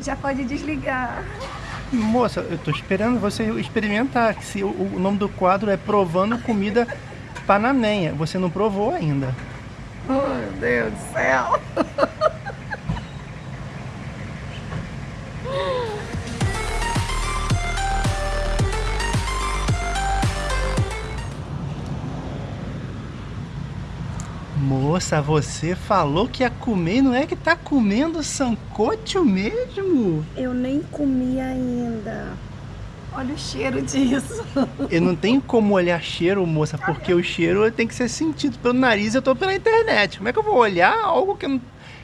Já pode desligar. Moça, eu tô esperando você experimentar. Se o, o nome do quadro é Provando Comida Panamenha. Você não provou ainda. Oh, meu Deus do céu. Moça, você falou que ia comer, não é que tá comendo sancocho mesmo? Eu nem comi ainda. Olha o cheiro disso. Eu não tenho como olhar cheiro, moça, porque o cheiro tem que ser sentido pelo nariz eu tô pela internet. Como é que eu vou olhar algo que eu não...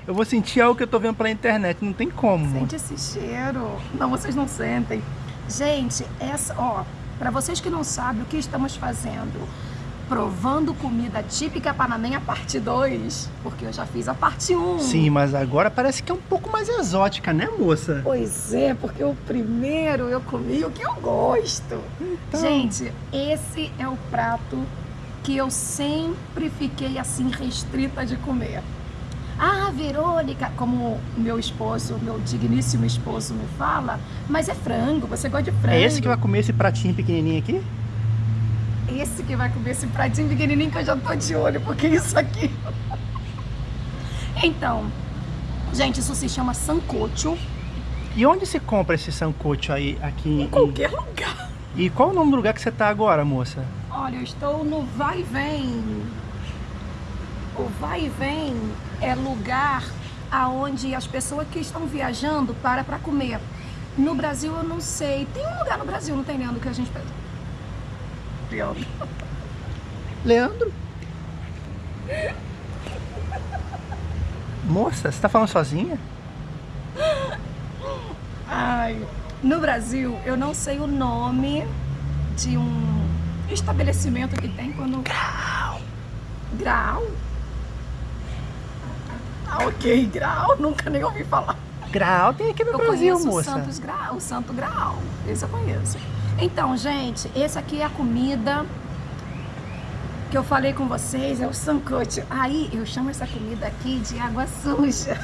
Eu vou sentir algo que eu tô vendo pela internet, não tem como. Sente esse cheiro. Não, vocês não sentem. Gente, essa, ó, para vocês que não sabem o que estamos fazendo, provando comida típica panamenha parte 2, porque eu já fiz a parte 1. Um. Sim, mas agora parece que é um pouco mais exótica, né, moça? Pois é, porque o primeiro eu comi o que eu gosto. Então... Gente, esse é o prato que eu sempre fiquei assim restrita de comer. Ah, Verônica, como meu esposo, meu digníssimo esposo me fala, mas é frango, você gosta de frango. É esse que vai comer esse pratinho pequenininho aqui? Esse que vai comer esse pratinho pequenininho que eu já tô de olho, porque isso aqui... então, gente, isso se chama sancocho. E onde se compra esse sancocho aí, aqui? Em qualquer lugar. E qual o nome do lugar que você tá agora, moça? Olha, eu estou no Vai e Vem. O Vai e Vem é lugar aonde as pessoas que estão viajando para para comer. No Brasil eu não sei. Tem um lugar no Brasil, não tem Leandro, que a gente... Leandro. Leandro? Moça, você tá falando sozinha? Ai, no Brasil eu não sei o nome de um estabelecimento que tem quando... Grau. Grau? Ah, ok, Grau, nunca nem ouvi falar. Grau tem aqui no eu Brasil, conheço moça. O Santos Grau, o Santo Grau, esse eu conheço. Então, gente, esse aqui é a comida que eu falei com vocês, é o sancocho. Aí, eu chamo essa comida aqui de água suja.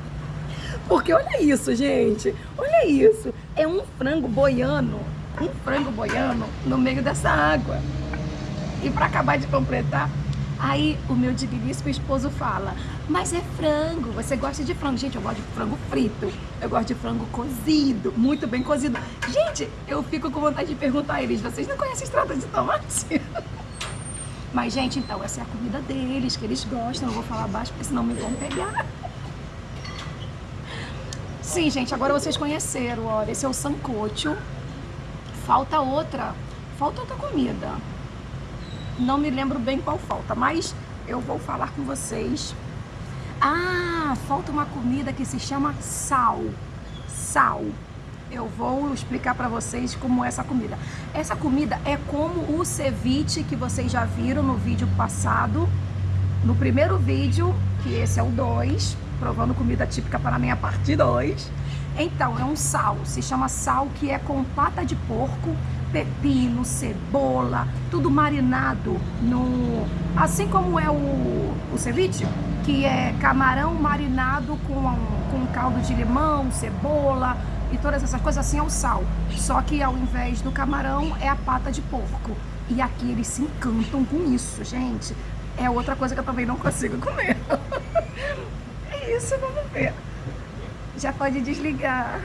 Porque olha isso, gente, olha isso. É um frango boiano, um frango boiano no meio dessa água. E para acabar de completar, Aí o meu digníssimo esposo fala, mas é frango, você gosta de frango? Gente, eu gosto de frango frito, eu gosto de frango cozido, muito bem cozido. Gente, eu fico com vontade de perguntar a eles, vocês não conhecem extrato de tomate? Mas, gente, então, essa é a comida deles, que eles gostam, eu vou falar baixo, porque senão me vão pegar. Sim, gente, agora vocês conheceram, olha, esse é o sancocho. Falta outra, falta outra comida. Não me lembro bem qual falta, mas eu vou falar com vocês. Ah, falta uma comida que se chama sal. Sal. Eu vou explicar para vocês como é essa comida. Essa comida é como o ceviche que vocês já viram no vídeo passado. No primeiro vídeo, que esse é o 2, provando comida típica para mim a parte 2. Então, é um sal, se chama sal, que é com pata de porco, pepino, cebola, tudo marinado no... Assim como é o, o ceviche, que é camarão marinado com, com caldo de limão, cebola e todas essas coisas, assim é o sal. Só que ao invés do camarão é a pata de porco. E aqui eles se encantam com isso, gente. É outra coisa que eu também não consigo comer. é isso, vamos ver. Já pode desligar.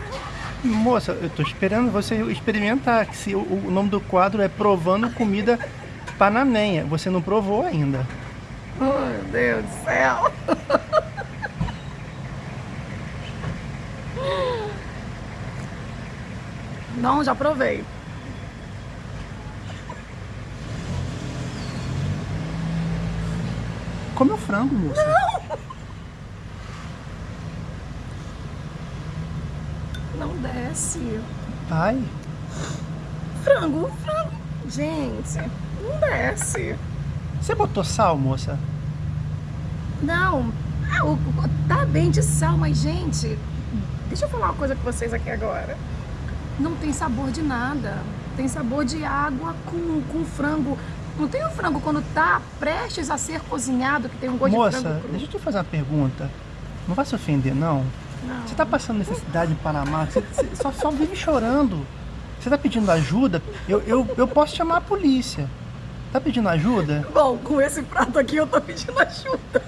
Moça, eu tô esperando você experimentar. Se o, o nome do quadro é Provando Comida Panamenha. Você não provou ainda. Oh, meu Deus do céu. Não, já provei. Come o frango, moça. Não! Não desce. Ai. Frango, frango. Gente, não desce. Você botou sal, moça? Não. Ah, o- Tá bem de sal, mas, gente, deixa eu falar uma coisa com vocês aqui agora. Não tem sabor de nada. Tem sabor de água com, com frango. Não tem o frango quando tá prestes a ser cozinhado, que tem um gosto de Moça, frango cru. deixa eu te fazer uma pergunta. Não vai se ofender, não? Você tá passando necessidade em Panamá? Você, você só, só vive chorando. Você tá pedindo ajuda? Eu, eu, eu posso chamar a polícia. Tá pedindo ajuda? Bom, com esse prato aqui eu tô pedindo ajuda.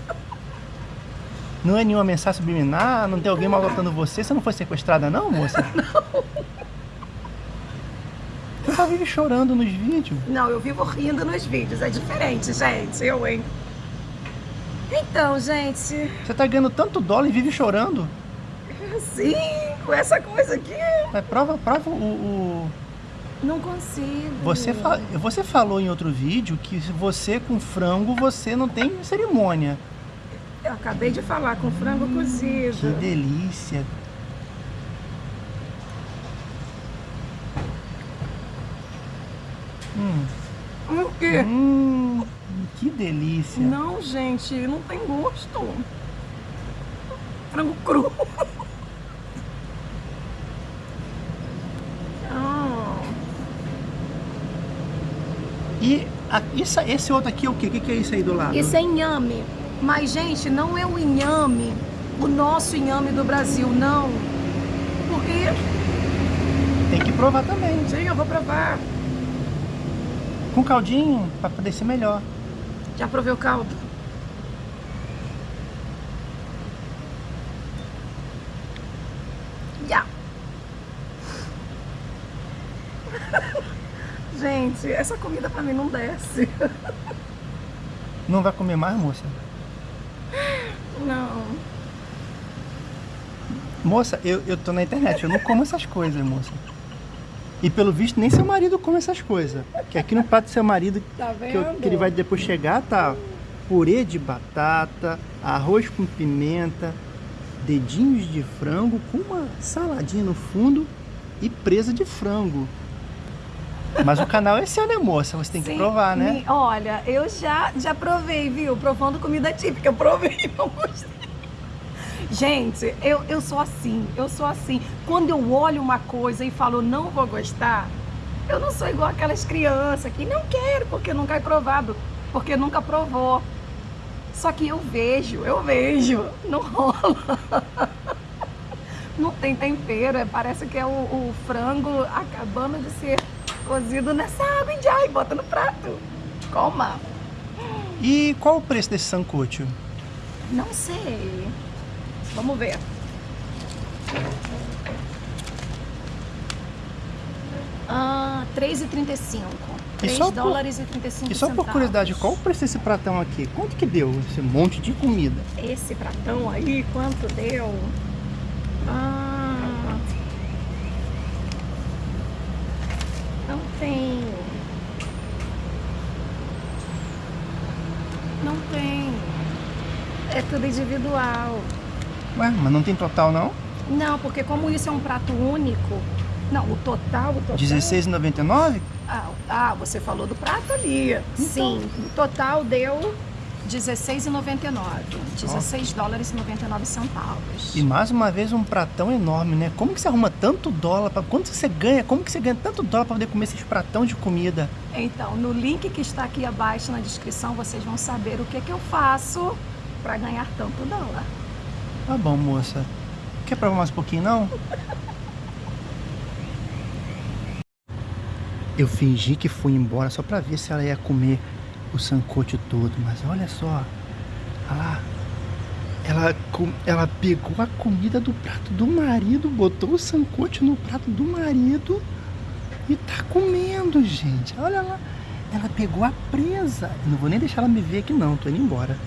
Não é nenhuma mensagem subliminar? Não tem alguém maltratando você? Você não foi sequestrada não, moça? Não. Você só vive chorando nos vídeos. Não, eu vivo rindo nos vídeos. É diferente, gente. Eu, hein? Então, gente, Você tá ganhando tanto dólar e vive chorando. Sim, com essa coisa aqui, Mas prova, prova o... o- não consigo. Você, fa- você falou em outro vídeo que você com frango, você não tem cerimônia. Eu acabei de falar com frango cozido. Que delícia. Hum, O quê? hum, que delícia. Não, gente, não tem gosto. Frango cru. Ah, Isso, esse outro aqui é o quê? O que, que é isso aí do lado? Isso é inhame. Mas, gente, não é o inhame, o nosso inhame do Brasil, não. Porque, Tem que provar também. sim, eu vou provar. Com caldinho, pra poder ser melhor. Já provei o caldo? Já. Gente, essa comida pra mim não desce. Não vai comer mais, moça? Não. Moça, eu, eu tô na internet, eu não como essas coisas, moça. E pelo visto, nem seu marido come essas coisas. Que aqui no prato do seu marido, Tá que, eu- que ele vai depois chegar, tá purê de batata, arroz com pimenta, dedinhos de frango com uma saladinha no fundo e presa de frango. Mas o canal é seu, né, moça? Você tem que Sim, provar, né? me- Olha, eu já, já provei, viu? Provando comida típica. Eu provei não gostei. Gente, eu, eu sou assim, eu sou assim. Quando eu olho uma coisa e falo não vou gostar, eu não sou igual aquelas crianças que não quero porque nunca é provado, porque nunca provou. Só que eu vejo, eu vejo, não rola. Não tem tempero, é- parece que é o, o frango acabando de ser cozido nessa água e já, e bota no prato. Coma. E qual o preço desse sancocho? Não sei. Vamos ver. Ah, 3,35. E 3 só por- dólares e 35 E só por curiosidade, qual o preço desse pratão aqui? Quanto que deu esse monte de comida? Esse pratão aí, quanto deu? Ah, não tem. Não tem. É tudo individual. Ué, mas não tem total não? Não, porque como isso é um prato único, não, o total, o total. R$16,99? Ah, ah, você falou do prato ali. Sim, o total deu 16,99. 16 dólares e 99 centavos. E mais uma vez um pratão enorme, né? Como que você arruma tanto dólar? Pra... Quanto que você ganha? Como que você ganha tanto dólar para poder comer esses pratão de comida? Então, no link que está aqui abaixo na descrição, vocês vão saber o que, que eu faço para ganhar tanto dólar. Tá bom, moça. Quer provar mais um pouquinho, não? Eu fingi que fui embora só pra ver se ela ia comer o sancocho todo, mas olha só. Olha lá. Ela, ela pegou a comida do prato do marido, botou o sancocho no prato do marido e tá comendo, gente. Olha lá. Ela pegou a presa. Não vou nem deixar ela me ver aqui não, tô indo embora.